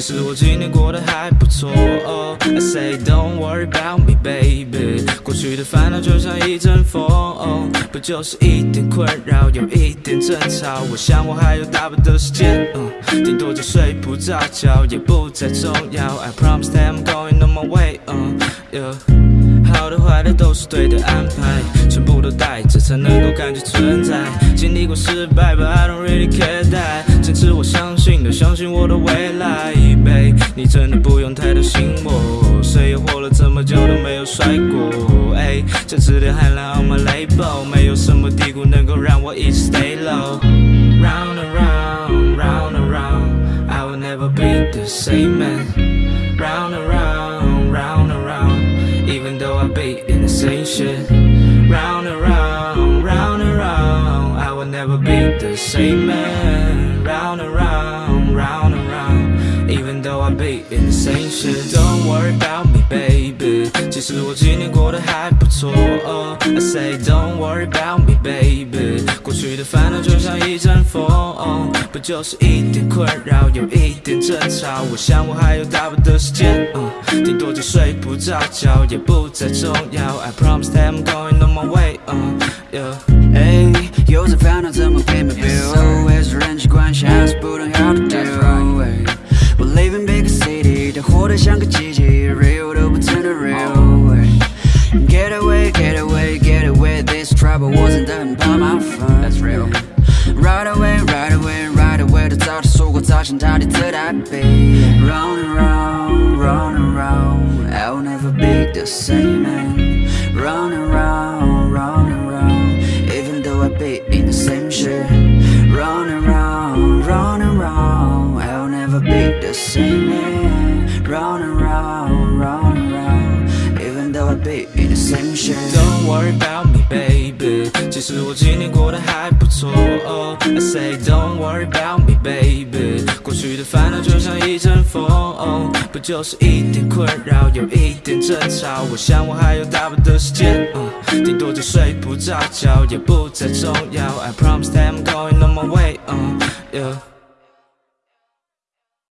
其实我今天过得还不错。I say don't worry about me, baby。过去的烦恼就像一阵风，不就是一点困扰，有一点争吵。我想我还有大把的时间，顶多就睡不着觉，也不再重要。I promise that I'm going on my way, 好的坏的都是对的安排，全部都带着才能够感觉存在。经历过失败，But I don't really care that。坚持我相信的，相信我的未来，Babe，你真的不用太担心我。谁也活了这么久都没有摔过，哎，这次的海浪 on my label，没有什么低谷能够让我一直 stay low。Round and round, round and round, I will never be the same man. Round and round, round and round, even though I be in the same shit. Round and round, round and round, I will never be the same man. Even though I be in the same shit. Don't worry about me, baby. 其实我今年过得还不错。I say don't worry about me, baby. 过去的烦恼就像一阵风，不就是一点困扰，有一点争吵。我想我还有大把的时间，顶多就睡不着觉，也不再重要。I promise that I'm going on my way, yeah. 哎，有着烦恼怎么 pay my 像个机器，real 都不真的 real。Get away, get away, get away this trouble，我真的很怕麻烦。That's real。Right away, right away, right away，都早就说过，早想到底在哪里？Round and round, round and round, I will never be the same man. Round and round, round and round, even though I be in the same shit. Round and round, round and round, I will never be the same man. Round and round, round and round, even though I be in the same shit. Don't worry about me, baby。其实我今年过得还不错。I say don't worry about me, baby。过去的烦恼就像一阵风，不就是一点困扰，有一点争吵。我想我还有大把的时间，顶多就睡不着觉，也不再重要。I promise that I'm going on my way, yeah。